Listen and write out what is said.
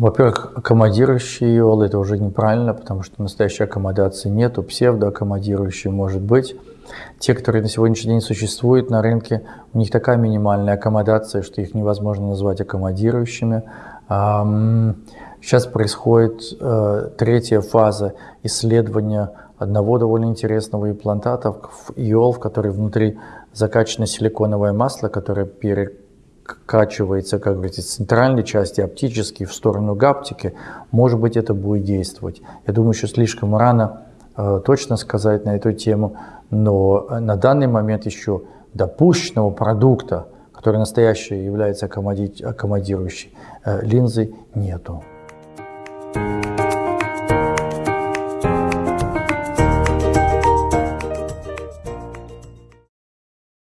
Во-первых, аккомодирующий иол это уже неправильно, потому что настоящей аккомодации нету, псевдоаккомодирующий может быть. Те, которые на сегодняшний день существуют на рынке, у них такая минимальная аккомодация, что их невозможно назвать аккомодирующими. Сейчас происходит э, третья фаза исследования одного довольно интересного имплантата в иол, в который внутри закачано силиконовое масло, которое перекачивается, как говорится, с центральной части оптически в сторону гаптики. Может быть, это будет действовать. Я думаю, еще слишком рано э, точно сказать на эту тему, но на данный момент еще допущенного продукта, который настоящий является аккомодирующей э, линзой, нету.